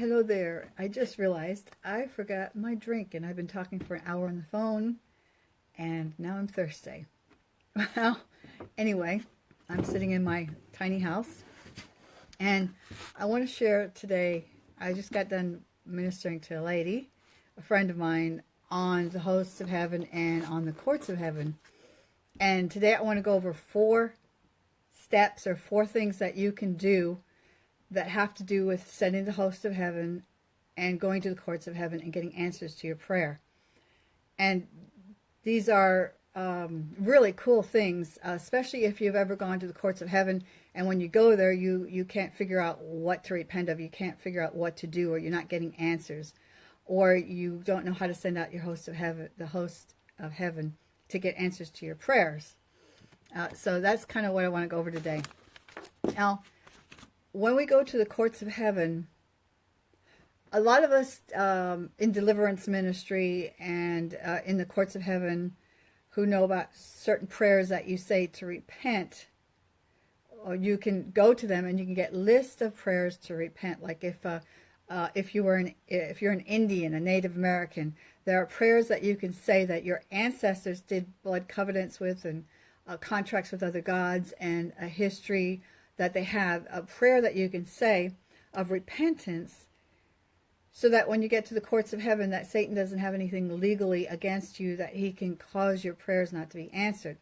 Hello there. I just realized I forgot my drink and I've been talking for an hour on the phone and now I'm thirsty. Well, anyway, I'm sitting in my tiny house and I want to share today. I just got done ministering to a lady, a friend of mine, on the hosts of heaven and on the courts of heaven. And today I want to go over four steps or four things that you can do that have to do with sending the host of heaven and going to the courts of heaven and getting answers to your prayer. And these are um, really cool things, uh, especially if you've ever gone to the courts of heaven and when you go there, you, you can't figure out what to repent of. You can't figure out what to do or you're not getting answers or you don't know how to send out your host of heaven, the host of heaven to get answers to your prayers. Uh, so that's kind of what I want to go over today. Now, when we go to the courts of heaven, a lot of us um, in deliverance ministry and uh, in the courts of heaven who know about certain prayers that you say to repent, or you can go to them and you can get lists of prayers to repent. Like if uh, uh, if you were an if you're an Indian, a Native American, there are prayers that you can say that your ancestors did blood covenants with and uh, contracts with other gods and a history that they have, a prayer that you can say of repentance so that when you get to the courts of heaven that Satan doesn't have anything legally against you that he can cause your prayers not to be answered.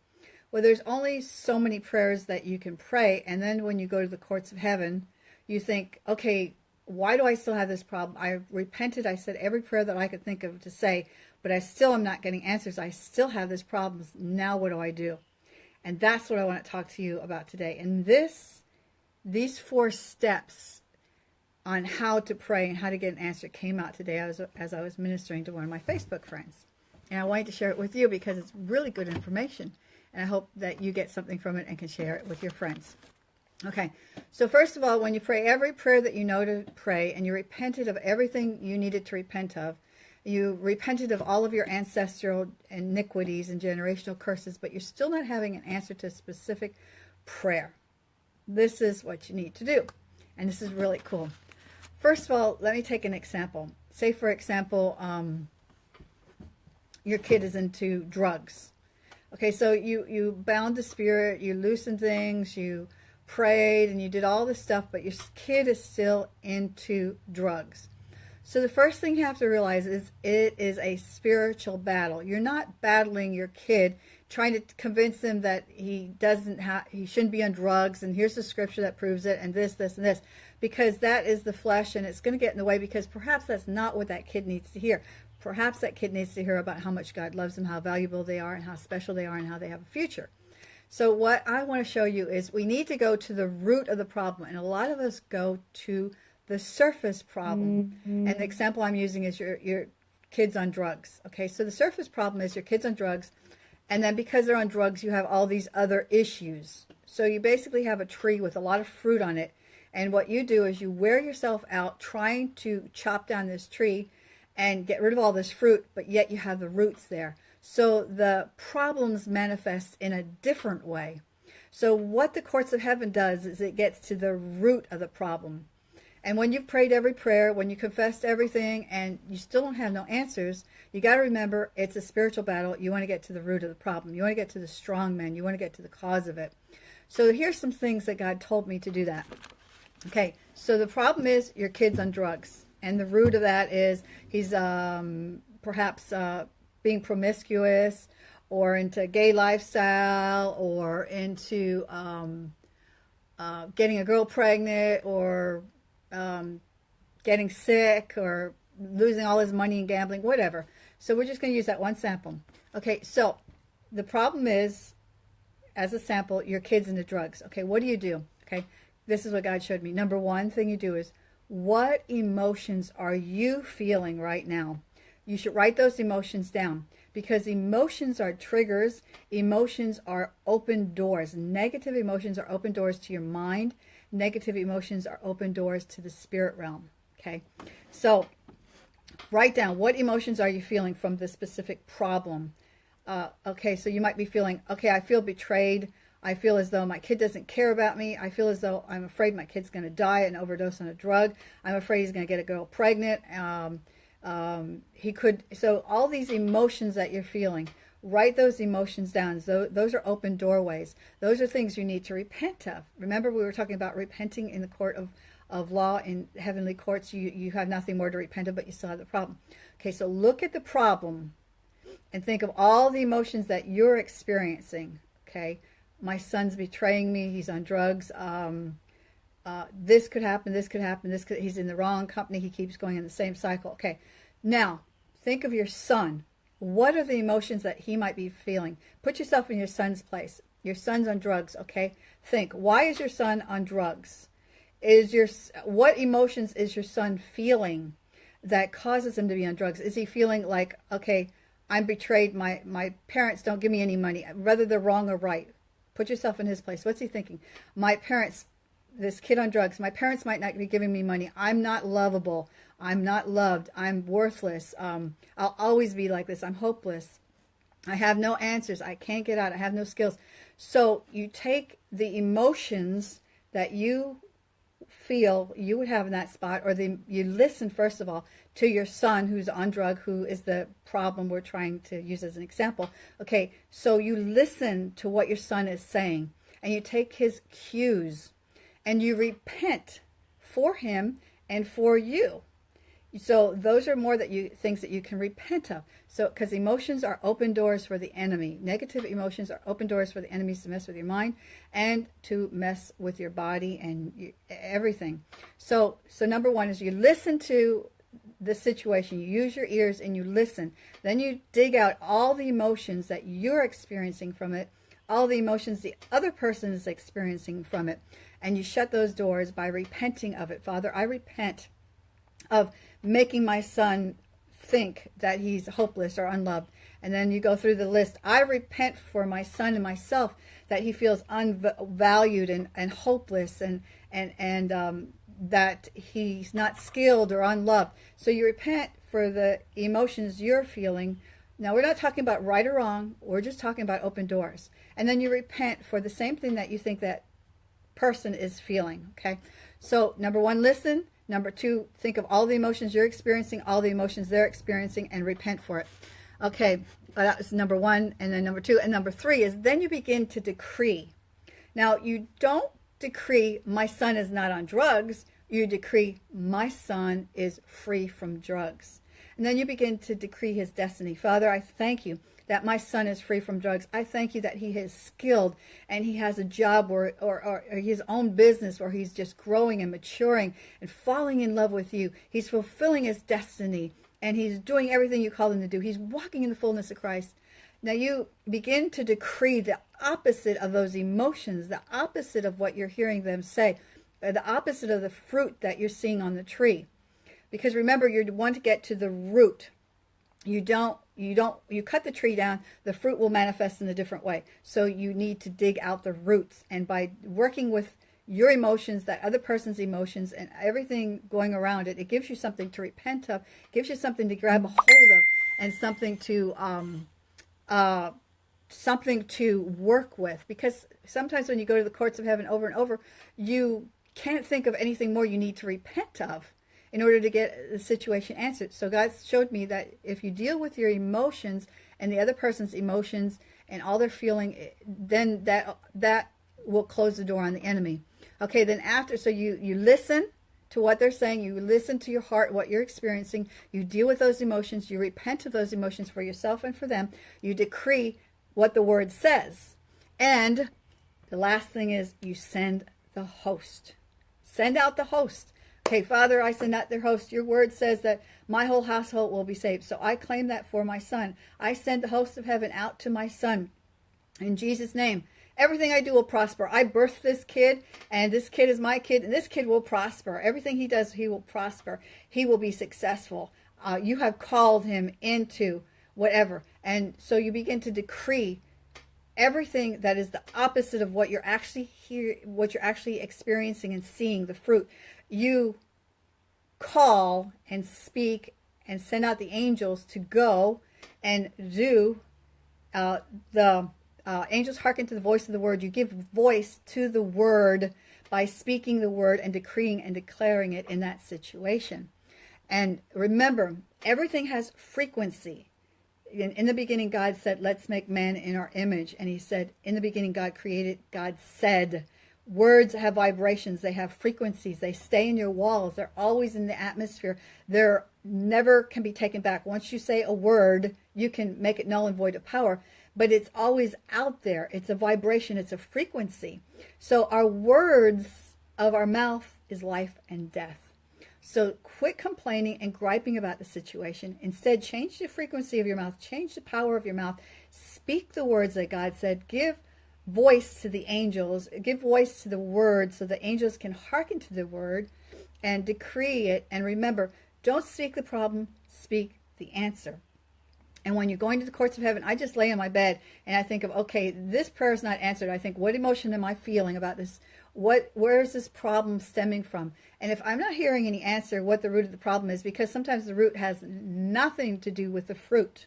Well, there's only so many prayers that you can pray and then when you go to the courts of heaven, you think, okay, why do I still have this problem? I repented. I said every prayer that I could think of to say, but I still am not getting answers. I still have this problem. Now what do I do? And that's what I want to talk to you about today. And this, these four steps on how to pray and how to get an answer came out today as, as I was ministering to one of my Facebook friends. And I wanted to share it with you because it's really good information. And I hope that you get something from it and can share it with your friends. Okay, so first of all, when you pray every prayer that you know to pray and you repented of everything you needed to repent of, you repented of all of your ancestral iniquities and generational curses, but you're still not having an answer to a specific prayer. This is what you need to do. And this is really cool. First of all, let me take an example. Say, for example, um, your kid is into drugs. Okay, so you, you bound the spirit, you loosened things, you prayed and you did all this stuff, but your kid is still into drugs. So the first thing you have to realize is it is a spiritual battle. You're not battling your kid, trying to convince him that he doesn't have, he shouldn't be on drugs, and here's the scripture that proves it, and this, this, and this, because that is the flesh, and it's going to get in the way, because perhaps that's not what that kid needs to hear. Perhaps that kid needs to hear about how much God loves them, how valuable they are, and how special they are, and how they have a future. So what I want to show you is we need to go to the root of the problem. And a lot of us go to the surface problem. Mm -hmm. And the example I'm using is your, your kids on drugs. Okay, so the surface problem is your kids on drugs. And then because they're on drugs, you have all these other issues. So you basically have a tree with a lot of fruit on it. And what you do is you wear yourself out trying to chop down this tree and get rid of all this fruit, but yet you have the roots there. So the problems manifest in a different way. So what the courts of heaven does is it gets to the root of the problem. And when you've prayed every prayer, when you confessed everything and you still don't have no answers, you got to remember it's a spiritual battle. You want to get to the root of the problem. You want to get to the strong man. You want to get to the cause of it. So here's some things that God told me to do that. Okay, so the problem is your kid's on drugs. And the root of that is he's um, perhaps uh, being promiscuous or into gay lifestyle or into um, uh, getting a girl pregnant or um, getting sick or losing all his money in gambling, whatever. So we're just going to use that one sample. Okay, so the problem is, as a sample, your kid's into drugs. Okay, what do you do? Okay, this is what God showed me. Number one thing you do is, what emotions are you feeling right now? You should write those emotions down because emotions are triggers. Emotions are open doors. Negative emotions are open doors to your mind. Negative emotions are open doors to the spirit realm. Okay. So write down what emotions are you feeling from this specific problem. Uh, okay. So you might be feeling, okay, I feel betrayed. I feel as though my kid doesn't care about me. I feel as though I'm afraid my kid's going to die and overdose on a drug. I'm afraid he's going to get a girl pregnant. Um, um, he could. So all these emotions that you're feeling, write those emotions down. Those are open doorways. Those are things you need to repent of. Remember, we were talking about repenting in the court of, of law in heavenly courts. You, you have nothing more to repent of, but you still have the problem. Okay, so look at the problem and think of all the emotions that you're experiencing. Okay, my son's betraying me. He's on drugs. Um, uh, this could happen. This could happen. This could, he's in the wrong company. He keeps going in the same cycle. Okay, now think of your son. What are the emotions that he might be feeling? Put yourself in your son's place. Your son's on drugs. Okay, think. Why is your son on drugs? Is your what emotions is your son feeling that causes him to be on drugs? Is he feeling like okay? I'm betrayed. My my parents don't give me any money, whether they're wrong or right. Put yourself in his place. What's he thinking? My parents, this kid on drugs, my parents might not be giving me money. I'm not lovable. I'm not loved. I'm worthless. Um, I'll always be like this. I'm hopeless. I have no answers. I can't get out. I have no skills. So you take the emotions that you feel you would have in that spot, or the, you listen, first of all, to your son who's on drug, who is the problem we're trying to use as an example. Okay, so you listen to what your son is saying, and you take his cues, and you repent for him and for you. So those are more that you things that you can repent of. So because emotions are open doors for the enemy. Negative emotions are open doors for the enemies to mess with your mind and to mess with your body and you, everything. So so number one is you listen to the situation. You use your ears and you listen. Then you dig out all the emotions that you're experiencing from it, all the emotions the other person is experiencing from it, and you shut those doors by repenting of it. Father, I repent of making my son think that he's hopeless or unloved. And then you go through the list. I repent for my son and myself that he feels unvalued and, and hopeless and, and, and um, that he's not skilled or unloved. So you repent for the emotions you're feeling. Now, we're not talking about right or wrong. We're just talking about open doors. And then you repent for the same thing that you think that person is feeling, okay? So, number one, listen. Number two, think of all the emotions you're experiencing, all the emotions they're experiencing, and repent for it. Okay, uh, that was number one. And then number two. And number three is then you begin to decree. Now, you don't decree, my son is not on drugs. You decree, my son is free from drugs. And then you begin to decree his destiny. Father, I thank you that my son is free from drugs. I thank you that he is skilled and he has a job or, or, or, his own business where he's just growing and maturing and falling in love with you. He's fulfilling his destiny and he's doing everything you call him to do. He's walking in the fullness of Christ. Now you begin to decree the opposite of those emotions, the opposite of what you're hearing them say, the opposite of the fruit that you're seeing on the tree. Because remember, you want to get to the root. You don't you don't you cut the tree down the fruit will manifest in a different way. So you need to dig out the roots. And by working with your emotions that other person's emotions and everything going around it it gives you something to repent of gives you something to grab a hold of and something to um uh something to work with. Because sometimes when you go to the courts of heaven over and over you can't think of anything more you need to repent of in order to get the situation answered. So God showed me that if you deal with your emotions and the other person's emotions and all they're feeling, eh, then that that will close the door on the enemy. Okay, then after, so you, you listen to what they're saying, you listen to your heart, what you're experiencing, you deal with those emotions, you repent of those emotions for yourself and for them, you decree what the word says. And the last thing is you send the host. Send out the host. Okay, Father, I send out their host. Your word says that my whole household will be saved. So I claim that for my son. I send the host of heaven out to my son. In Jesus' name, everything I do will prosper. I birthed this kid, and this kid is my kid, and this kid will prosper. Everything he does, he will prosper. He will be successful. Uh, you have called him into whatever. And so you begin to decree everything that is the opposite of what you're actually here, what you're actually experiencing and seeing, the fruit you call and speak and send out the angels to go and do uh, the uh, angels hearken to the voice of the word. You give voice to the word by speaking the word and decreeing and declaring it in that situation. And remember, everything has frequency. In, in, the beginning, God said, let's make man in our image. And he said, in the beginning, God created, God said, words have vibrations. They have frequencies. They stay in your walls. They're always in the atmosphere. They're never can be taken back. Once you say a word, you can make it null and void of power, but it's always out there. It's a vibration. It's a frequency. So our words of our mouth is life and death. So quit complaining and griping about the situation. Instead, change the frequency of your mouth. Change the power of your mouth. Speak the words that God said. Give voice to the angels. Give voice to the word so the angels can hearken to the word and decree it. And remember, don't speak the problem, speak the answer. And when you're going to the courts of heaven, I just lay in my bed and I think of, okay, this prayer is not answered. I think, what emotion am I feeling about this? What, where is this problem stemming from? And if I'm not hearing any answer what the root of the problem is, because sometimes the root has nothing to do with the fruit.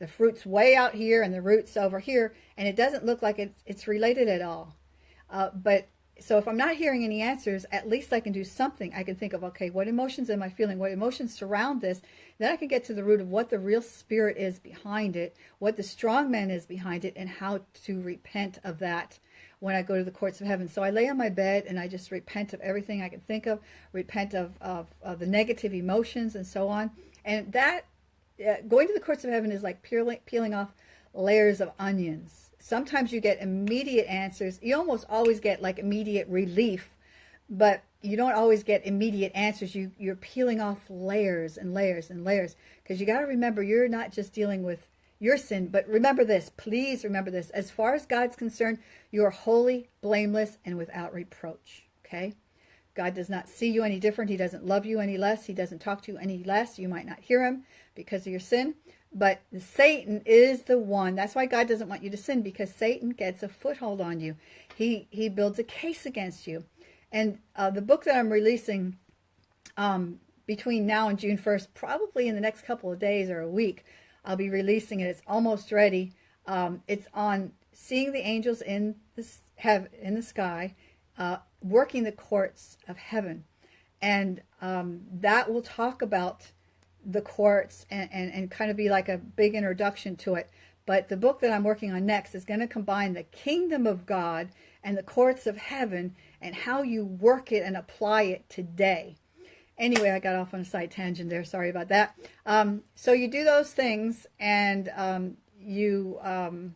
The fruit's way out here and the root's over here, and it doesn't look like it's, it's related at all. Uh, but so if I'm not hearing any answers, at least I can do something. I can think of, okay, what emotions am I feeling? What emotions surround this? Then I can get to the root of what the real spirit is behind it, what the strong man is behind it, and how to repent of that when I go to the courts of heaven. So I lay on my bed and I just repent of everything I can think of, repent of, of, of the negative emotions and so on. And that, going to the courts of heaven is like peeling, peeling off layers of onions. Sometimes you get immediate answers. You almost always get like immediate relief, but you don't always get immediate answers. You, you're peeling off layers and layers and layers because you got to remember you're not just dealing with your sin. But remember this, please remember this. As far as God's concerned, you are holy, blameless, and without reproach. Okay? God does not see you any different. He doesn't love you any less. He doesn't talk to you any less. You might not hear him because of your sin. But Satan is the one. That's why God doesn't want you to sin because Satan gets a foothold on you. He, he builds a case against you. And uh, the book that I'm releasing um, between now and June 1st, probably in the next couple of days or a week, I'll be releasing it. It's almost ready. Um, it's on seeing the angels in the, have, in the sky, uh, working the courts of heaven. And um, that will talk about the courts and, and, and kind of be like a big introduction to it. But the book that I'm working on next is going to combine the kingdom of God and the courts of heaven and how you work it and apply it today. Anyway, I got off on a side tangent there. Sorry about that. Um, so you do those things and um, you um,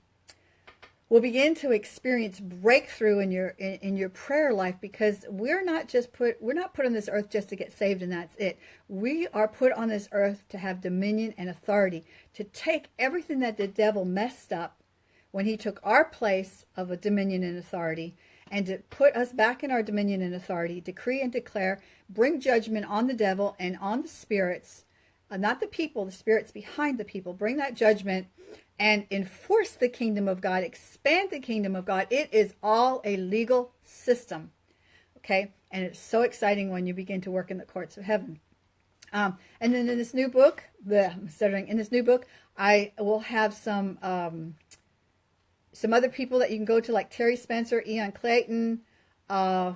will begin to experience breakthrough in your in, in, your prayer life because we're not just put we're not put on this earth just to get saved and that's it. We are put on this earth to have dominion and authority, to take everything that the devil messed up when he took our place of a dominion and authority and to put us back in our dominion and authority, decree and declare, bring judgment on the devil and on the spirits, not the people, the spirits behind the people. Bring that judgment and enforce the kingdom of God, expand the kingdom of God. It is all a legal system, okay? And it's so exciting when you begin to work in the courts of heaven. Um, and then in this new book, the stuttering in this new book, I will have some um, some other people that you can go to, like Terry Spencer, Ian Clayton, uh,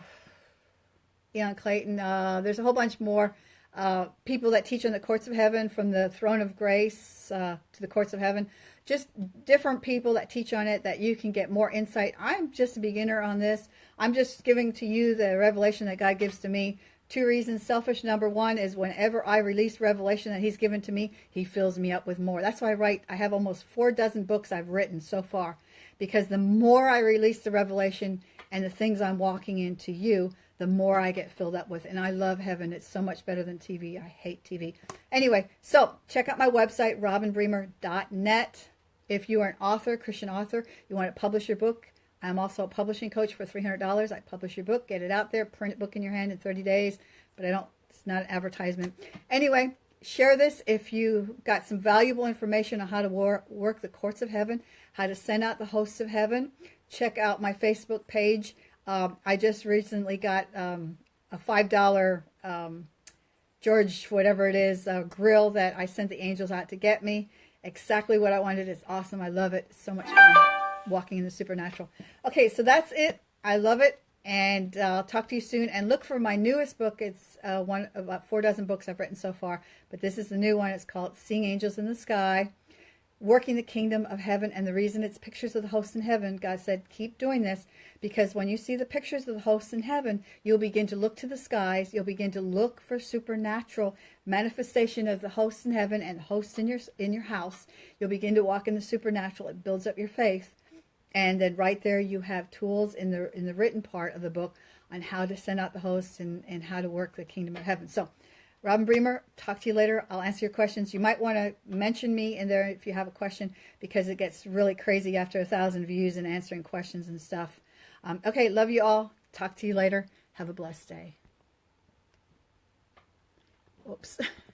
Ian Clayton. Uh, there's a whole bunch more uh, people that teach on the courts of heaven, from the throne of grace uh, to the courts of heaven. Just different people that teach on it that you can get more insight. I'm just a beginner on this. I'm just giving to you the revelation that God gives to me. Two reasons. Selfish number one is whenever I release revelation that he's given to me, he fills me up with more. That's why I write. I have almost four dozen books I've written so far because the more I release the revelation and the things I'm walking into you, the more I get filled up with. And I love heaven. It's so much better than TV. I hate TV. Anyway, so check out my website, robinbremer.net. If you are an author, Christian author, you want to publish your book, I'm also a publishing coach for $300. I publish your book, get it out there, print a book in your hand in 30 days, but I don't, it's not an advertisement. Anyway, share this if you got some valuable information on how to war, work the courts of heaven how to send out the hosts of heaven. Check out my Facebook page. Um, I just recently got um, a $5 um, George, whatever it is, uh, grill that I sent the angels out to get me. Exactly what I wanted. It's awesome. I love it. So much fun. walking in the supernatural. Okay, so that's it. I love it. And uh, I'll talk to you soon. And look for my newest book. It's uh, one of about four dozen books I've written so far. But this is the new one. It's called Seeing Angels in the Sky working the kingdom of heaven. And the reason it's pictures of the hosts in heaven, God said, keep doing this because when you see the pictures of the hosts in heaven, you'll begin to look to the skies. You'll begin to look for supernatural manifestation of the hosts in heaven and the hosts in your, in your house. You'll begin to walk in the supernatural. It builds up your faith. And then right there, you have tools in the, in the written part of the book on how to send out the hosts and, and how to work the kingdom of heaven. So Robin Bremer, talk to you later. I'll answer your questions. You might want to mention me in there if you have a question because it gets really crazy after a thousand views and answering questions and stuff. Um, okay, love you all. Talk to you later. Have a blessed day. Whoops.